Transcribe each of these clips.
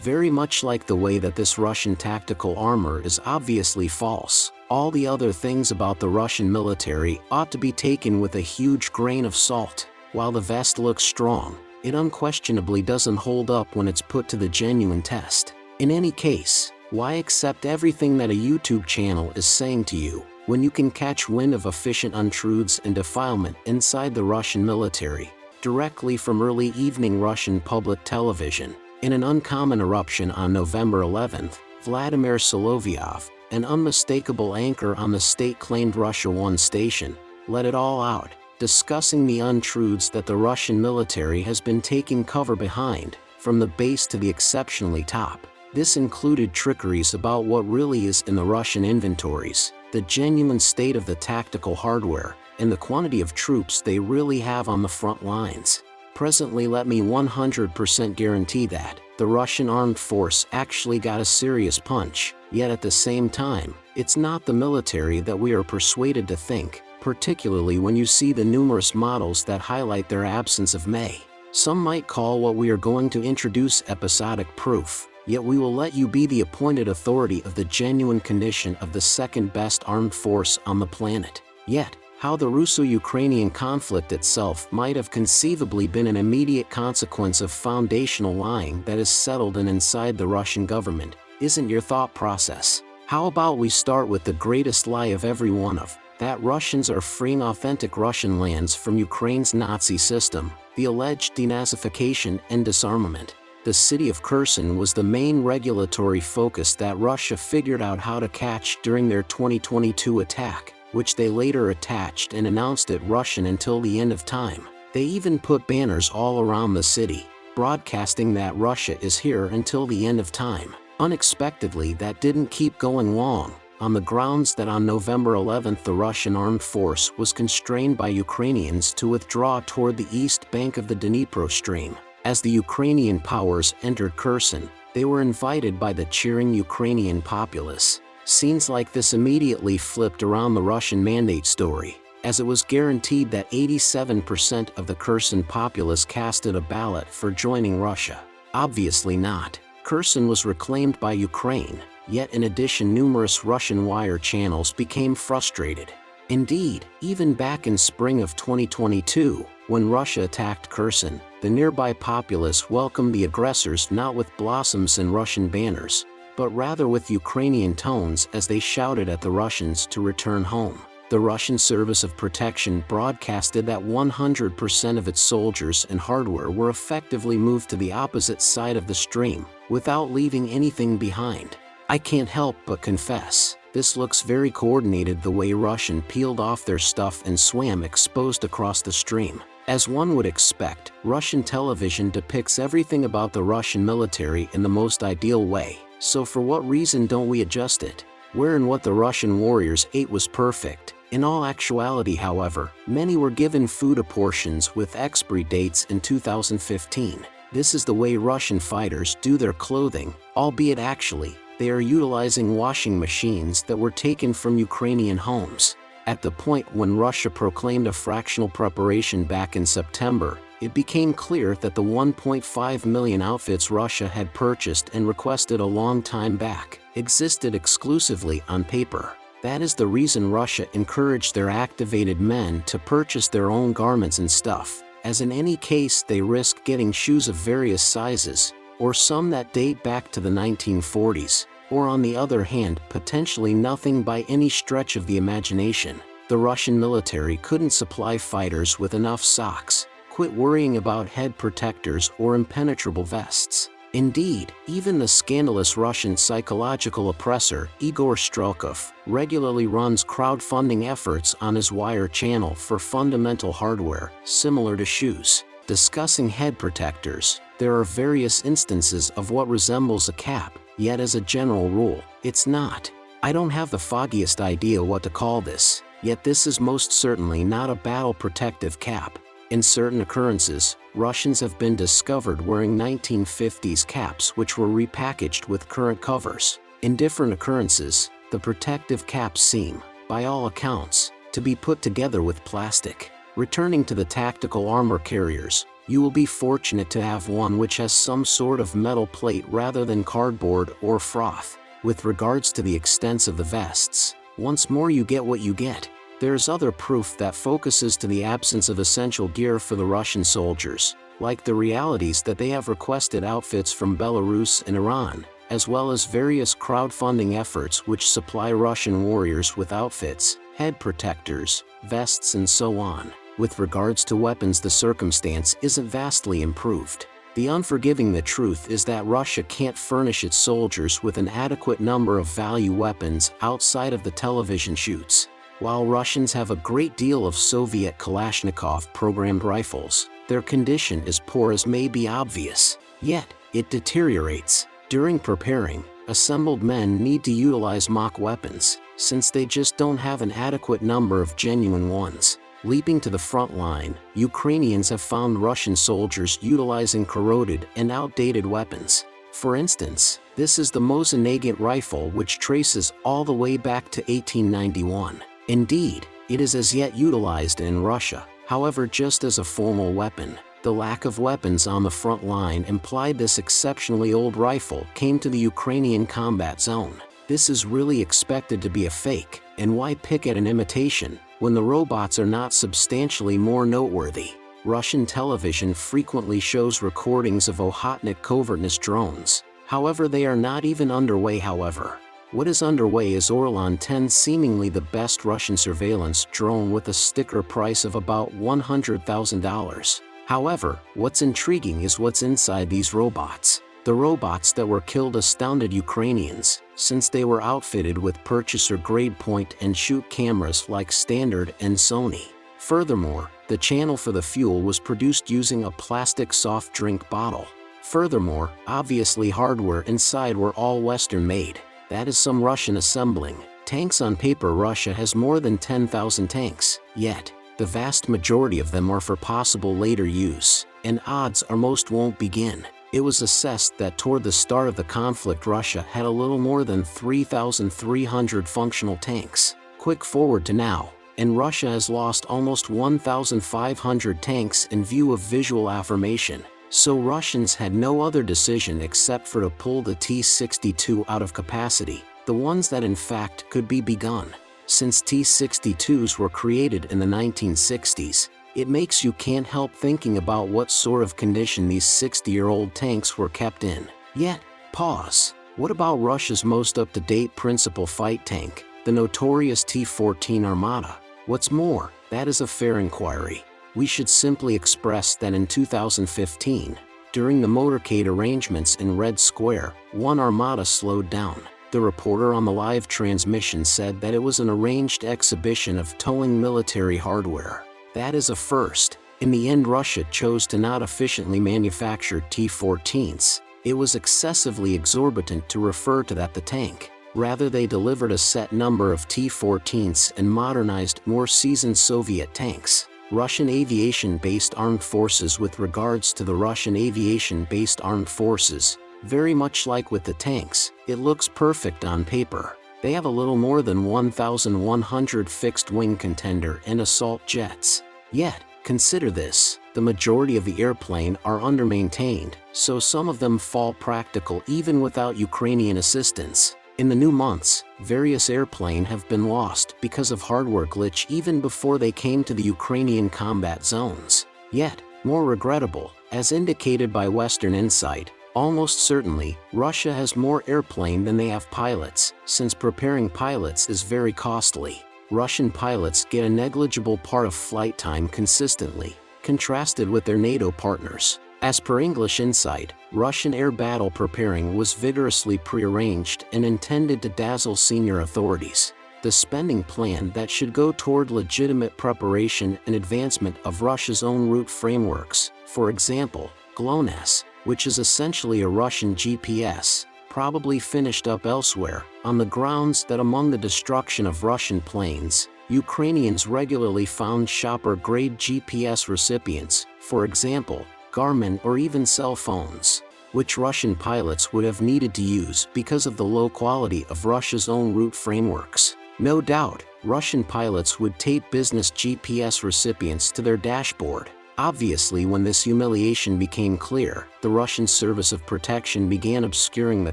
Very much like the way that this Russian tactical armor is obviously false, all the other things about the Russian military ought to be taken with a huge grain of salt. While the vest looks strong, it unquestionably doesn't hold up when it's put to the genuine test. In any case, why accept everything that a YouTube channel is saying to you, when you can catch wind of efficient untruths and defilement inside the Russian military, directly from early evening Russian public television? In an uncommon eruption on November 11th, Vladimir Solovyov, an unmistakable anchor on the state-claimed Russia 1 station, let it all out, discussing the untruths that the Russian military has been taking cover behind, from the base to the exceptionally top. This included trickeries about what really is in the Russian inventories, the genuine state of the tactical hardware, and the quantity of troops they really have on the front lines. Presently let me 100% guarantee that, the Russian armed force actually got a serious punch, yet at the same time, it's not the military that we are persuaded to think, particularly when you see the numerous models that highlight their absence of May. Some might call what we are going to introduce episodic proof, yet we will let you be the appointed authority of the genuine condition of the second best armed force on the planet. Yet, how the Russo-Ukrainian conflict itself might have conceivably been an immediate consequence of foundational lying that is settled and inside the Russian government, isn't your thought process. How about we start with the greatest lie of every one of, that Russians are freeing authentic Russian lands from Ukraine's Nazi system, the alleged denazification and disarmament. The city of Kherson was the main regulatory focus that Russia figured out how to catch during their 2022 attack, which they later attached and announced it Russian until the end of time. They even put banners all around the city, broadcasting that Russia is here until the end of time. Unexpectedly that didn't keep going long, on the grounds that on November 11 the Russian armed force was constrained by Ukrainians to withdraw toward the east bank of the Dnipro stream. As the Ukrainian powers entered Kherson, they were invited by the cheering Ukrainian populace. Scenes like this immediately flipped around the Russian mandate story, as it was guaranteed that 87% of the Kherson populace casted a ballot for joining Russia. Obviously not. Kherson was reclaimed by Ukraine, Yet in addition numerous Russian wire channels became frustrated. Indeed, even back in spring of 2022, when Russia attacked Kherson, the nearby populace welcomed the aggressors not with blossoms and Russian banners, but rather with Ukrainian tones as they shouted at the Russians to return home. The Russian Service of Protection broadcasted that 100% of its soldiers and hardware were effectively moved to the opposite side of the stream, without leaving anything behind. I can't help but confess, this looks very coordinated the way Russian peeled off their stuff and swam exposed across the stream. As one would expect, Russian television depicts everything about the Russian military in the most ideal way, so for what reason don't we adjust it? Where and what the Russian warriors ate was perfect. In all actuality however, many were given food apportions with expiry dates in 2015. This is the way Russian fighters do their clothing, albeit actually, they are utilizing washing machines that were taken from Ukrainian homes. At the point when Russia proclaimed a fractional preparation back in September, it became clear that the 1.5 million outfits Russia had purchased and requested a long time back existed exclusively on paper. That is the reason Russia encouraged their activated men to purchase their own garments and stuff, as in any case they risk getting shoes of various sizes, or some that date back to the 1940s, or on the other hand potentially nothing by any stretch of the imagination. The Russian military couldn't supply fighters with enough socks, quit worrying about head protectors or impenetrable vests. Indeed, even the scandalous Russian psychological oppressor Igor Strelkov regularly runs crowdfunding efforts on his wire channel for fundamental hardware, similar to shoes. Discussing head protectors, there are various instances of what resembles a cap, yet as a general rule, it's not. I don't have the foggiest idea what to call this, yet this is most certainly not a battle protective cap. In certain occurrences, Russians have been discovered wearing 1950s caps which were repackaged with current covers. In different occurrences, the protective caps seem, by all accounts, to be put together with plastic. Returning to the tactical armor carriers, you will be fortunate to have one which has some sort of metal plate rather than cardboard or froth. With regards to the extents of the vests, once more you get what you get. There's other proof that focuses to the absence of essential gear for the Russian soldiers, like the realities that they have requested outfits from Belarus and Iran, as well as various crowdfunding efforts which supply Russian warriors with outfits, head protectors, vests and so on. With regards to weapons the circumstance isn't vastly improved. The unforgiving the truth is that Russia can't furnish its soldiers with an adequate number of value weapons outside of the television shoots. While Russians have a great deal of Soviet Kalashnikov programmed rifles, their condition is poor as may be obvious. Yet, it deteriorates. During preparing, assembled men need to utilize mock weapons, since they just don't have an adequate number of genuine ones. Leaping to the front line, Ukrainians have found Russian soldiers utilizing corroded and outdated weapons. For instance, this is the Mosin Nagant rifle which traces all the way back to 1891. Indeed, it is as yet utilized in Russia, however just as a formal weapon. The lack of weapons on the front line implied this exceptionally old rifle came to the Ukrainian combat zone. This is really expected to be a fake, and why pick at an imitation, when the robots are not substantially more noteworthy. Russian television frequently shows recordings of Okhotnik covertness drones, however they are not even underway however. What is underway is Orlan 10 seemingly the best Russian surveillance drone with a sticker price of about $100,000. However, what's intriguing is what's inside these robots. The robots that were killed astounded Ukrainians, since they were outfitted with purchaser-grade point and shoot cameras like Standard and Sony. Furthermore, the channel for the fuel was produced using a plastic soft drink bottle. Furthermore, obviously hardware inside were all Western made. That is some Russian assembling. Tanks on paper Russia has more than 10,000 tanks, yet, the vast majority of them are for possible later use, and odds are most won't begin. It was assessed that toward the start of the conflict Russia had a little more than 3,300 functional tanks. Quick forward to now, and Russia has lost almost 1,500 tanks in view of visual affirmation, so Russians had no other decision except for to pull the T-62 out of capacity, the ones that in fact could be begun. Since T-62s were created in the 1960s, it makes you can't help thinking about what sort of condition these 60-year-old tanks were kept in. Yet, pause. What about Russia's most up-to-date principal fight tank, the notorious T-14 Armata? What's more, that is a fair inquiry we should simply express that in 2015, during the motorcade arrangements in Red Square, one armada slowed down. The reporter on the live transmission said that it was an arranged exhibition of towing military hardware. That is a first. In the end Russia chose to not efficiently manufacture T-14s. It was excessively exorbitant to refer to that the tank. Rather they delivered a set number of T-14s and modernized, more seasoned Soviet tanks. Russian aviation-based armed forces with regards to the Russian aviation-based armed forces, very much like with the tanks, it looks perfect on paper. They have a little more than 1,100 fixed-wing contender and assault jets. Yet, consider this, the majority of the airplane are under-maintained, so some of them fall practical even without Ukrainian assistance. In the new months, various airplane have been lost because of hardware glitch even before they came to the Ukrainian combat zones. Yet, more regrettable, as indicated by Western Insight, almost certainly, Russia has more airplane than they have pilots, since preparing pilots is very costly. Russian pilots get a negligible part of flight time consistently, contrasted with their NATO partners. As per English Insight, Russian air battle preparing was vigorously prearranged and intended to dazzle senior authorities. The spending plan that should go toward legitimate preparation and advancement of Russia's own route frameworks, for example, GLONASS, which is essentially a Russian GPS, probably finished up elsewhere, on the grounds that among the destruction of Russian planes, Ukrainians regularly found shopper-grade GPS recipients, for example, Garmin or even cell phones, which Russian pilots would have needed to use because of the low quality of Russia's own route frameworks. No doubt, Russian pilots would tape business GPS recipients to their dashboard. Obviously when this humiliation became clear, the Russian Service of Protection began obscuring the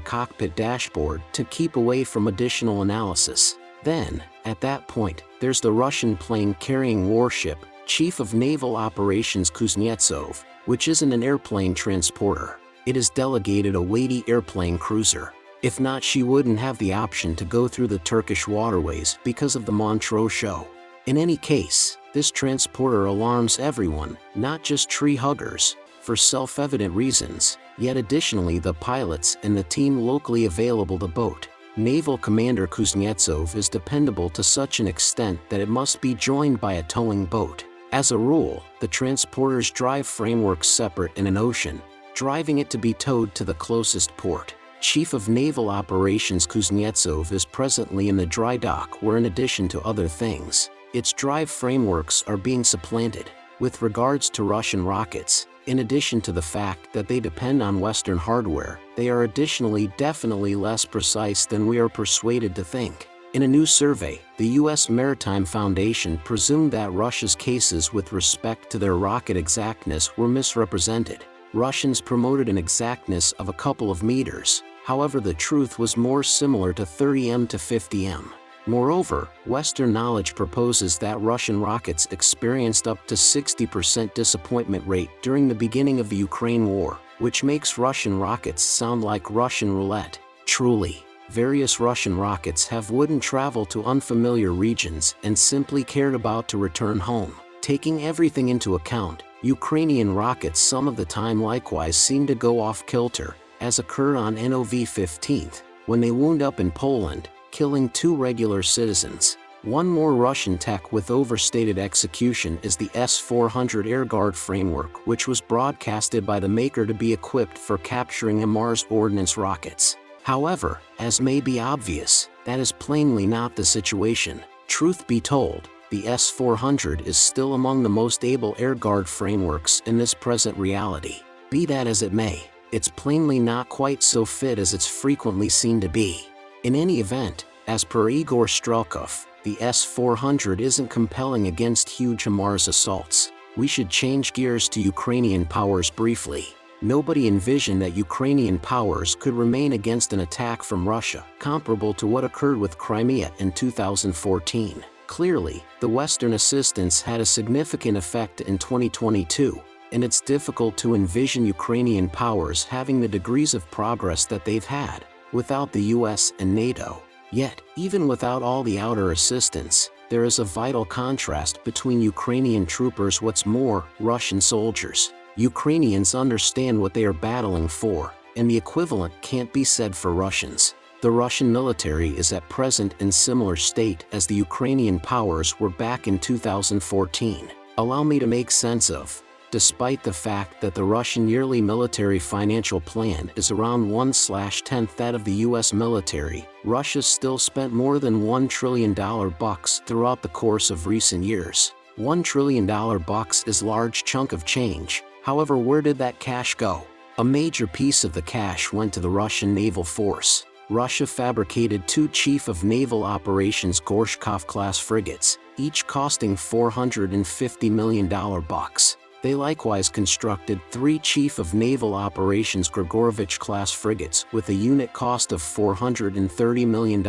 cockpit dashboard to keep away from additional analysis. Then, at that point, there's the Russian plane carrying warship, Chief of Naval Operations Kuznetsov, which isn't an airplane transporter. It is delegated a weighty airplane cruiser. If not she wouldn't have the option to go through the Turkish waterways because of the Montreux show. In any case, this transporter alarms everyone, not just tree huggers, for self-evident reasons, yet additionally the pilots and the team locally available the boat. Naval Commander Kuznetsov is dependable to such an extent that it must be joined by a towing boat. As a rule, the transporter's drive framework's separate in an ocean, driving it to be towed to the closest port. Chief of Naval Operations Kuznetsov is presently in the dry dock where in addition to other things, its drive frameworks are being supplanted. With regards to Russian rockets, in addition to the fact that they depend on Western hardware, they are additionally definitely less precise than we are persuaded to think. In a new survey, the U.S. Maritime Foundation presumed that Russia's cases with respect to their rocket exactness were misrepresented. Russians promoted an exactness of a couple of meters, however the truth was more similar to 30m to 50m. Moreover, Western knowledge proposes that Russian rockets experienced up to 60% disappointment rate during the beginning of the Ukraine war, which makes Russian rockets sound like Russian roulette. Truly, various Russian rockets have wouldn't travel to unfamiliar regions and simply cared about to return home. Taking everything into account, Ukrainian rockets some of the time likewise seem to go off kilter, as occurred on NOV 15th, when they wound up in Poland, killing two regular citizens. One more Russian tech with overstated execution is the S-400 Air Guard framework which was broadcasted by the maker to be equipped for capturing HIMARS ordnance rockets. However, as may be obvious, that is plainly not the situation. Truth be told, the S-400 is still among the most able AirGuard frameworks in this present reality. Be that as it may, it's plainly not quite so fit as it's frequently seen to be. In any event, as per Igor Strelkov, the S-400 isn't compelling against huge HIMARS assaults. We should change gears to Ukrainian powers briefly. Nobody envisioned that Ukrainian powers could remain against an attack from Russia, comparable to what occurred with Crimea in 2014. Clearly, the Western assistance had a significant effect in 2022, and it's difficult to envision Ukrainian powers having the degrees of progress that they've had without the US and NATO. Yet, even without all the outer assistance, there is a vital contrast between Ukrainian troopers what's more, Russian soldiers. Ukrainians understand what they are battling for, and the equivalent can't be said for Russians. The Russian military is at present in similar state as the Ukrainian powers were back in 2014. Allow me to make sense of despite the fact that the Russian yearly military financial plan is around 1-tenth that of the US military, Russia still spent more than $1 trillion bucks throughout the course of recent years. $1 trillion bucks is large chunk of change, however where did that cash go? A major piece of the cash went to the Russian naval force. Russia fabricated two Chief of Naval Operations Gorshkov-class frigates, each costing $450 million bucks. They likewise constructed three Chief of Naval Operations Grigorovich-class frigates with a unit cost of $430 million.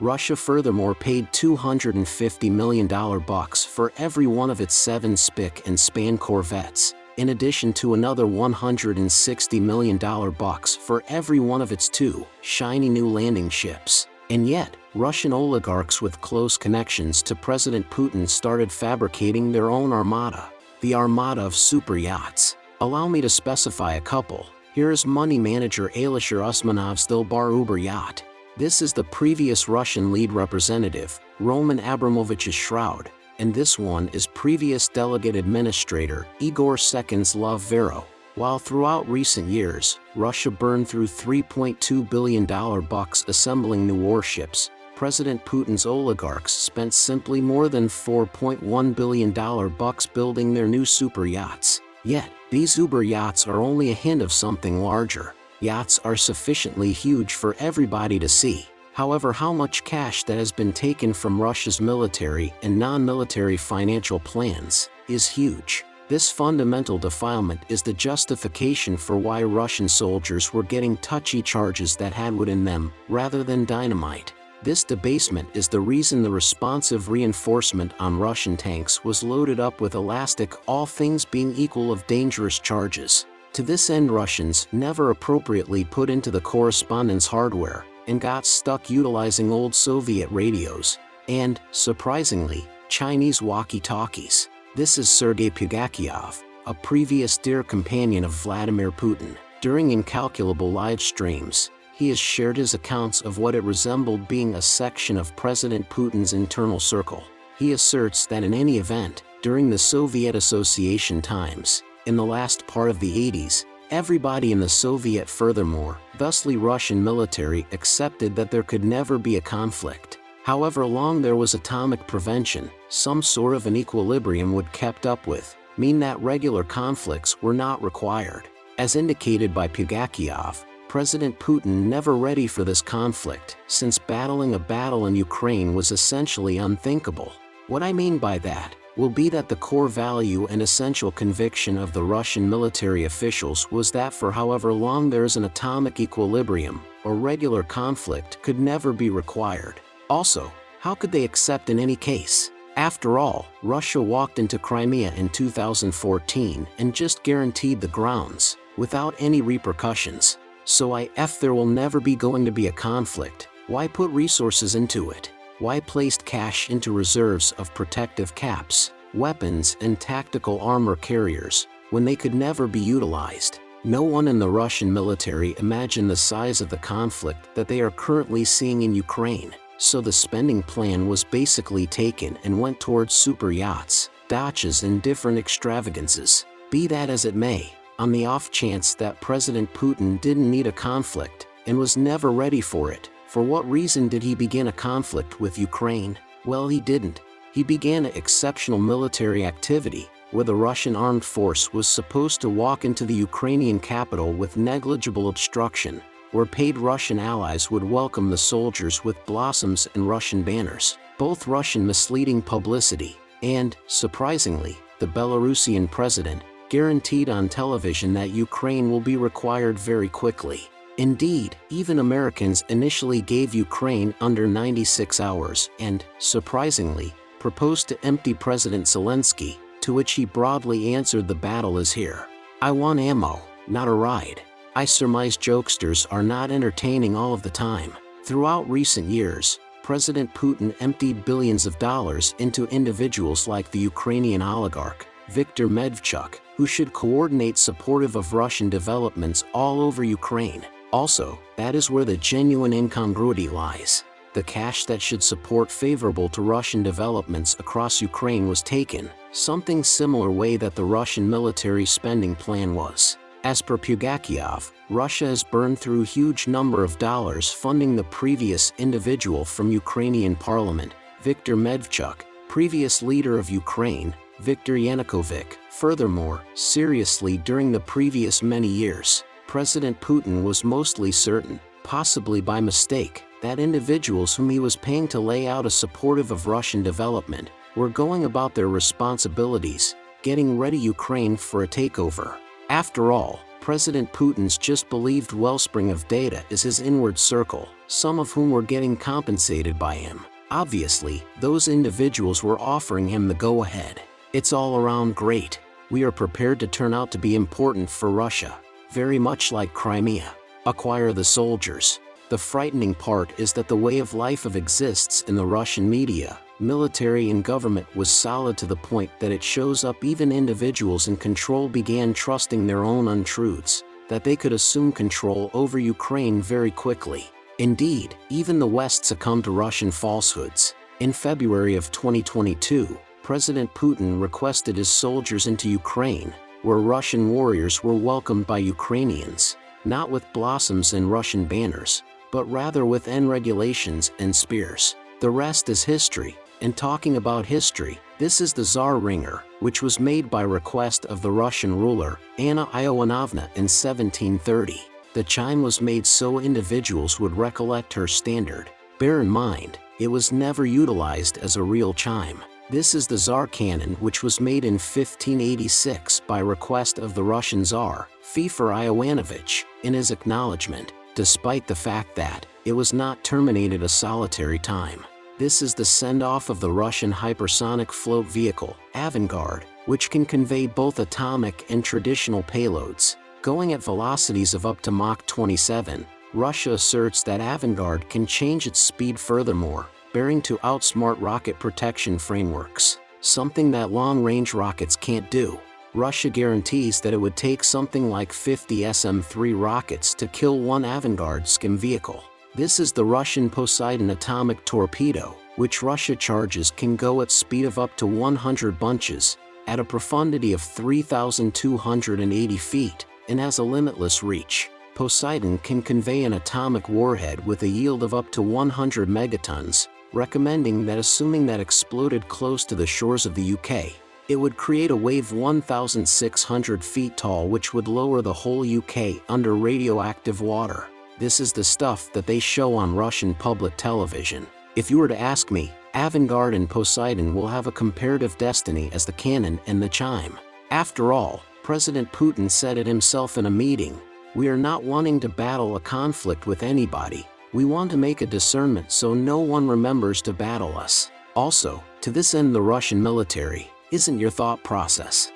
Russia furthermore paid $250 million bucks for every one of its seven Spick and Span corvettes, in addition to another $160 million bucks for every one of its two shiny new landing ships. And yet, Russian oligarchs with close connections to President Putin started fabricating their own armada the armada of super yachts. Allow me to specify a couple. Here is money manager Alisher Usmanov's Dilbar Uber yacht. This is the previous Russian lead representative, Roman Abramovich's shroud, and this one is previous delegate administrator, Igor Second's Love Vero. While throughout recent years, Russia burned through $3.2 billion bucks assembling new warships, President Putin's oligarchs spent simply more than $4.1 billion bucks building their new super yachts. Yet, these uber yachts are only a hint of something larger. Yachts are sufficiently huge for everybody to see. However how much cash that has been taken from Russia's military and non-military financial plans is huge. This fundamental defilement is the justification for why Russian soldiers were getting touchy charges that had wood in them, rather than dynamite. This debasement is the reason the responsive reinforcement on Russian tanks was loaded up with elastic all things being equal of dangerous charges. To this end Russians never appropriately put into the correspondence hardware and got stuck utilizing old Soviet radios and, surprisingly, Chinese walkie-talkies. This is Sergei Pugachiev, a previous dear companion of Vladimir Putin. During incalculable live streams, he has shared his accounts of what it resembled being a section of President Putin's internal circle. He asserts that in any event, during the Soviet Association times, in the last part of the 80s, everybody in the Soviet furthermore, thusly Russian military accepted that there could never be a conflict. However long there was atomic prevention, some sort of an equilibrium would kept up with, mean that regular conflicts were not required. As indicated by Pugachiev, President Putin never ready for this conflict, since battling a battle in Ukraine was essentially unthinkable. What I mean by that, will be that the core value and essential conviction of the Russian military officials was that for however long there is an atomic equilibrium, or regular conflict could never be required. Also, how could they accept in any case? After all, Russia walked into Crimea in 2014 and just guaranteed the grounds, without any repercussions. So I F there will never be going to be a conflict, why put resources into it? Why placed cash into reserves of protective caps, weapons and tactical armor carriers, when they could never be utilized? No one in the Russian military imagined the size of the conflict that they are currently seeing in Ukraine so the spending plan was basically taken and went towards super yachts, dachas and different extravagances. Be that as it may, on the off chance that President Putin didn't need a conflict and was never ready for it, for what reason did he begin a conflict with Ukraine? Well he didn't. He began an exceptional military activity, where the Russian armed force was supposed to walk into the Ukrainian capital with negligible obstruction, where paid Russian allies would welcome the soldiers with blossoms and Russian banners, both Russian misleading publicity, and, surprisingly, the Belarusian president, guaranteed on television that Ukraine will be required very quickly. Indeed, even Americans initially gave Ukraine under 96 hours and, surprisingly, proposed to empty President Zelensky, to which he broadly answered the battle is here. I want ammo, not a ride. I surmise jokesters are not entertaining all of the time. Throughout recent years, President Putin emptied billions of dollars into individuals like the Ukrainian oligarch, Viktor Medvedchuk, who should coordinate supportive of Russian developments all over Ukraine. Also, that is where the genuine incongruity lies. The cash that should support favorable to Russian developments across Ukraine was taken, something similar way that the Russian military spending plan was. As per Pugachiev, Russia has burned through huge number of dollars funding the previous individual from Ukrainian parliament, Viktor Medvedchuk, previous leader of Ukraine, Viktor Yanukovych. Furthermore, seriously during the previous many years, President Putin was mostly certain, possibly by mistake, that individuals whom he was paying to lay out a supportive of Russian development were going about their responsibilities, getting ready Ukraine for a takeover. After all, President Putin's just believed wellspring of data is his inward circle, some of whom were getting compensated by him. Obviously, those individuals were offering him the go-ahead. It's all around great. We are prepared to turn out to be important for Russia, very much like Crimea. Acquire the soldiers. The frightening part is that the way of life of exists in the Russian media, military and government was solid to the point that it shows up even individuals in control began trusting their own untruths, that they could assume control over Ukraine very quickly. Indeed, even the West succumbed to Russian falsehoods. In February of 2022, President Putin requested his soldiers into Ukraine, where Russian warriors were welcomed by Ukrainians, not with blossoms and Russian banners, but rather with N regulations and spears. The rest is history, and talking about history, this is the Tsar Ringer, which was made by request of the Russian ruler, Anna Ioannovna in 1730. The chime was made so individuals would recollect her standard. Bear in mind, it was never utilized as a real chime. This is the Tsar cannon which was made in 1586 by request of the Russian Tsar, Feofor Ivanovich, in his acknowledgement, despite the fact that it was not terminated a solitary time. This is the send-off of the Russian hypersonic float vehicle, Avangard, which can convey both atomic and traditional payloads. Going at velocities of up to Mach 27, Russia asserts that Avangard can change its speed furthermore, bearing to outsmart rocket protection frameworks, something that long-range rockets can't do. Russia guarantees that it would take something like 50 SM-3 rockets to kill one Avangard skim vehicle. This is the Russian Poseidon atomic torpedo, which Russia charges can go at speed of up to 100 bunches, at a profundity of 3,280 feet, and has a limitless reach. Poseidon can convey an atomic warhead with a yield of up to 100 megatons, recommending that assuming that exploded close to the shores of the UK, it would create a wave 1,600 feet tall which would lower the whole UK under radioactive water. This is the stuff that they show on Russian public television. If you were to ask me, Avangard and Poseidon will have a comparative destiny as the cannon and the chime. After all, President Putin said it himself in a meeting, we are not wanting to battle a conflict with anybody, we want to make a discernment so no one remembers to battle us. Also, to this end the Russian military, isn't your thought process.